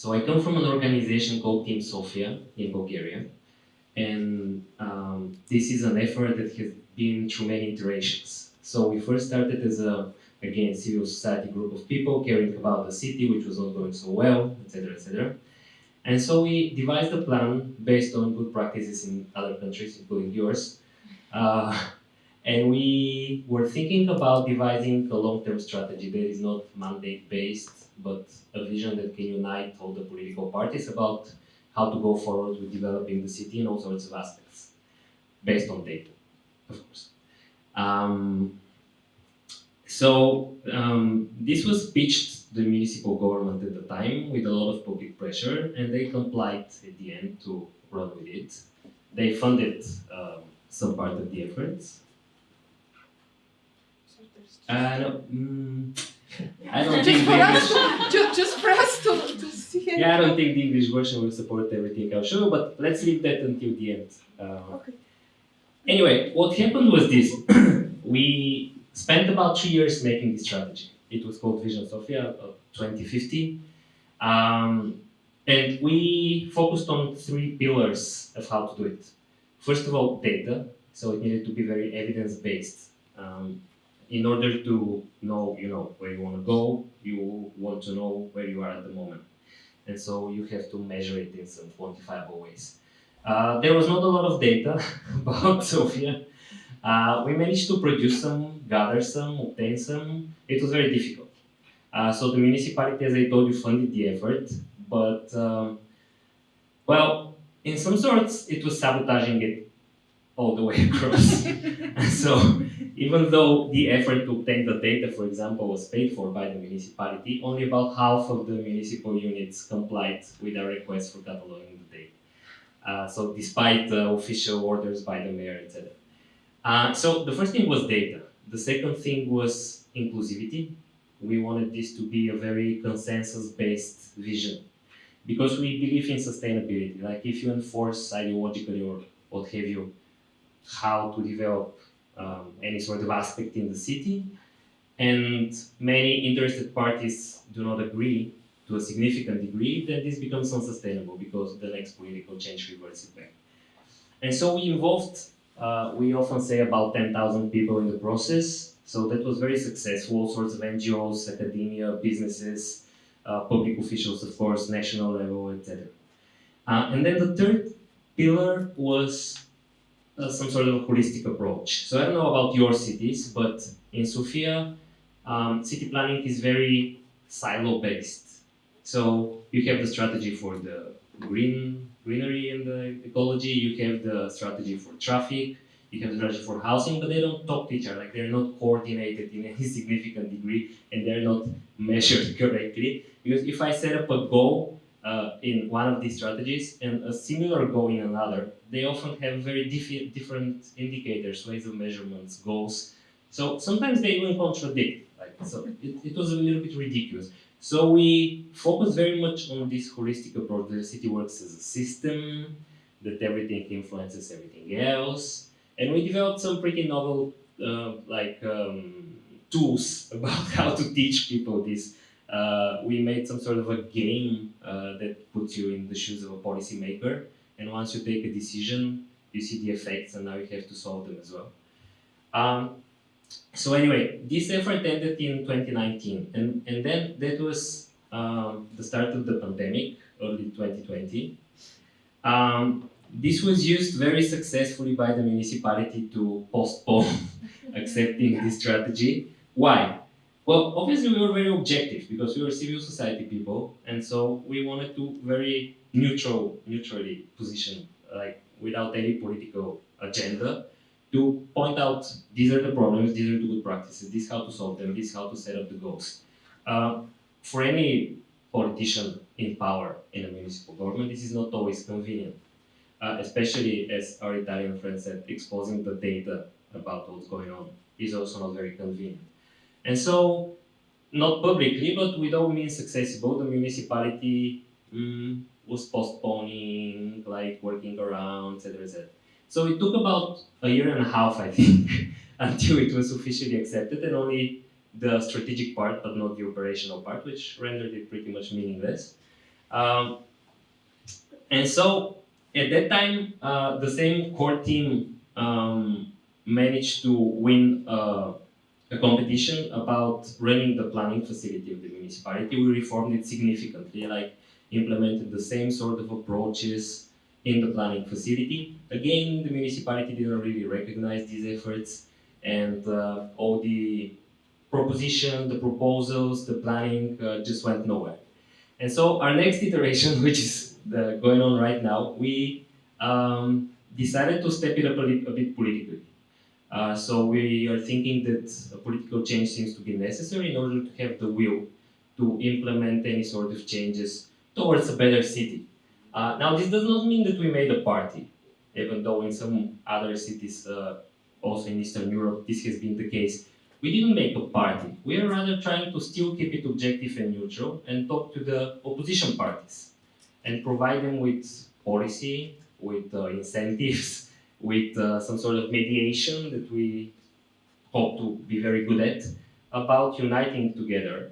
So I come from an organization called Team Sofia in Bulgaria. And um, this is an effort that has been through many iterations. So we first started as a, again, civil society group of people caring about the city, which was not going so well, etc., etc. And so we devised a plan based on good practices in other countries, including yours. Uh, and we were thinking about devising a long-term strategy that is not mandate-based, but a vision that can unite all the political parties about how to go forward with developing the city in all sorts of aspects, based on data, of course. Um, so um, this was pitched to the municipal government at the time with a lot of public pressure, and they complied at the end to run with it. They funded um, some part of the efforts. Uh, no, mm, I don't think the English. just, just press to, to see it. Yeah, I don't think the English version will support everything I'll show, but let's leave that until the end. Uh, Okay. Anyway, what happened was this. we spent about three years making this strategy. It was called Vision Sofia uh, 2050. Um, and we focused on three pillars of how to do it. First of all, data. So it needed to be very evidence-based. Um, in order to know, you know, where you want to go, you want to know where you are at the moment. And so you have to measure it in some quantifiable ways. Uh, there was not a lot of data about Sofia. Uh, we managed to produce some, gather some, obtain some. It was very difficult. Uh, so the municipality, as I told you, funded the effort, but um, well, in some sorts, it was sabotaging it all the way across. so even though the effort to obtain the data, for example, was paid for by the municipality, only about half of the municipal units complied with our request for cataloging the data. Uh, so despite the official orders by the mayor, etc. Uh, so the first thing was data. The second thing was inclusivity. We wanted this to be a very consensus-based vision because we believe in sustainability. Like if you enforce ideologically or what have you, how to develop um, any sort of aspect in the city, and many interested parties do not agree to a significant degree, then this becomes unsustainable because the next political change reverts it back. And so we involved, uh, we often say about 10,000 people in the process. So that was very successful, all sorts of NGOs, academia, businesses, uh, public officials, of course, national level, etc. Uh, and then the third pillar was uh, some sort of holistic approach. So I don't know about your cities, but in Sofia, um, city planning is very silo-based. So you have the strategy for the green greenery and the ecology, you have the strategy for traffic, you have the strategy for housing, but they don't talk to each other, like they're not coordinated in any significant degree and they're not measured correctly. Because if I set up a goal uh, in one of these strategies and a similar goal in another, they often have very diff different indicators, ways of measurements, goals. So sometimes they even contradict. Like so, it, it was a little bit ridiculous. So we focus very much on this holistic approach. The city works as a system, that everything influences everything else. And we developed some pretty novel uh, like um, tools about how to teach people this. Uh, we made some sort of a game uh, that puts you in the shoes of a policymaker. And once you take a decision, you see the effects and now you have to solve them as well. Um, so anyway, this effort ended in 2019, and, and then that was um, the start of the pandemic, early 2020. Um, this was used very successfully by the municipality to postpone accepting this strategy. Why? Well, obviously we were very objective because we were civil society people, and so we wanted to very neutral, neutrally position, like without any political agenda, to point out these are the problems, these are the good practices, this is how to solve them, this is how to set up the goals. Uh, for any politician in power in a municipal government, this is not always convenient, uh, especially as our Italian friend said, exposing the data about what's going on is also not very convenient. And so, not publicly, but with all means accessible, the municipality mm, was postponing, like working around, etc., etc. So it took about a year and a half, I think, until it was officially accepted, and only the strategic part, but not the operational part, which rendered it pretty much meaningless. Um, and so at that time, uh, the same core team um, managed to win uh, a competition about running the planning facility of the municipality. We reformed it significantly, like implemented the same sort of approaches in the planning facility. Again, the municipality didn't really recognize these efforts and uh, all the proposition, the proposals, the planning uh, just went nowhere. And so our next iteration, which is the, going on right now, we um, decided to step it up a, a bit politically. Uh, so we are thinking that a political change seems to be necessary in order to have the will to implement any sort of changes towards a better city. Uh, now, this does not mean that we made a party, even though in some other cities, uh, also in Eastern Europe, this has been the case. We didn't make a party. We are rather trying to still keep it objective and neutral and talk to the opposition parties and provide them with policy, with uh, incentives, with uh, some sort of mediation that we hope to be very good at about uniting together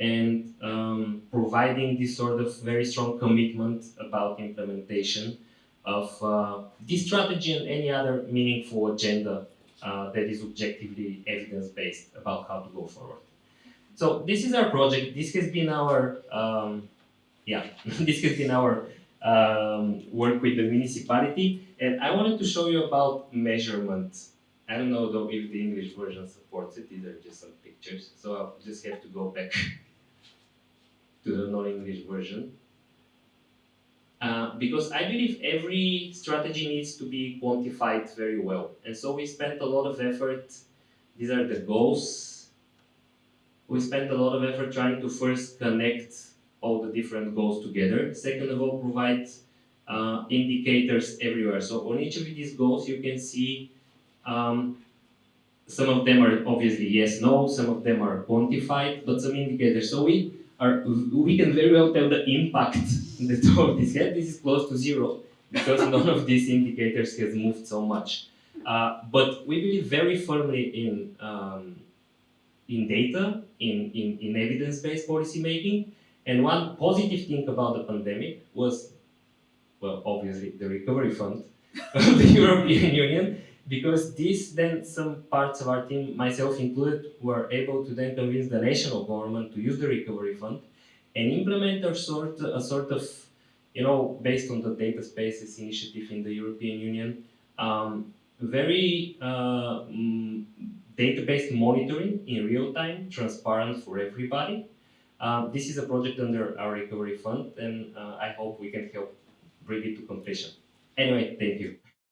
and um, providing this sort of very strong commitment about implementation of uh, this strategy and any other meaningful agenda uh, that is objectively evidence-based about how to go forward. So this is our project. This has been our um, yeah. this has been our um, work with the municipality, and I wanted to show you about measurement. I don't know though if the English version supports it. These are just some pictures, so I'll just have to go back to the non-English version. Uh, because I believe every strategy needs to be quantified very well. And so we spent a lot of effort. These are the goals. We spent a lot of effort trying to first connect all the different goals together. Second of all, provide uh, indicators everywhere. So on each of these goals, you can see um, some of them are obviously yes, no, some of them are quantified, but some indicators. So we are we can very well tell the impact that all this had. This is close to zero because none of these indicators has moved so much. Uh, but we believe very firmly in um, in data, in, in, in evidence-based policy making. And one positive thing about the pandemic was, well, obviously the recovery fund of the European Union, because this then some parts of our team, myself included, were able to then convince the national government to use the recovery fund and implement a sort, a sort of, you know, based on the data spaces initiative in the European Union, um, very uh, mm, database monitoring in real time, transparent for everybody. Um, this is a project under our recovery fund, and uh, I hope we can help bring it to completion. Anyway, thank you.